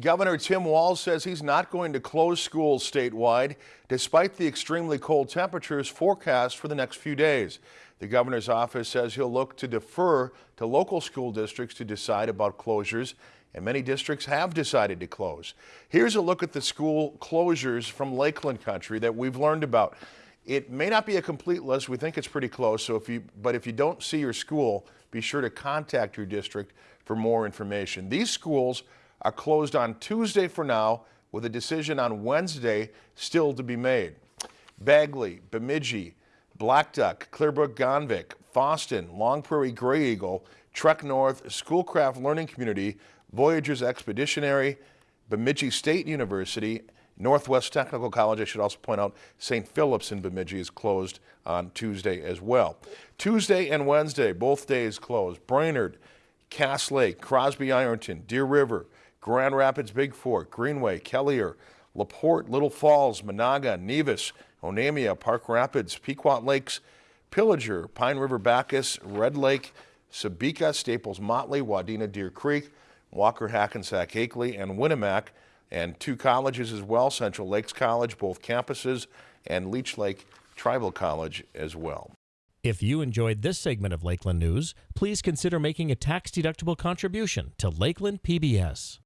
Governor Tim Walz says he's not going to close schools statewide despite the extremely cold temperatures forecast for the next few days. The governor's office says he'll look to defer to local school districts to decide about closures, and many districts have decided to close. Here's a look at the school closures from Lakeland country that we've learned about. It may not be a complete list. We think it's pretty close. So if you, but if you don't see your school, be sure to contact your district for more information. These schools are closed on Tuesday for now, with a decision on Wednesday still to be made. Bagley, Bemidji, Blackduck, Clearbrook, Gonvick, Fosston, Long Prairie Grey Eagle, Trek North, Schoolcraft Learning Community, Voyageurs Expeditionary, Bemidji State University, Northwest Technical College, I should also point out, St. Philip's in Bemidji is closed on Tuesday as well. Tuesday and Wednesday, both days closed. Brainerd, Cass Lake, Crosby Ironton, Deer River, Grand Rapids, Bigfork, Greenway, Kelliher, LaPorte, Little Falls, Menahga, Nevis, Onamia, Park Rapids, Pequot Lakes, Pillager, Pine River Backus, Red Lake, Sebeka, Staples Motley, Wadena Deer Creek, Walker Hackensack Akeley, and Winnemac, and two colleges as well, Central Lakes College, both campuses, and Leech Lake Tribal College as well. If you enjoyed this segment of Lakeland News, please consider making a tax-deductible contribution to Lakeland PBS.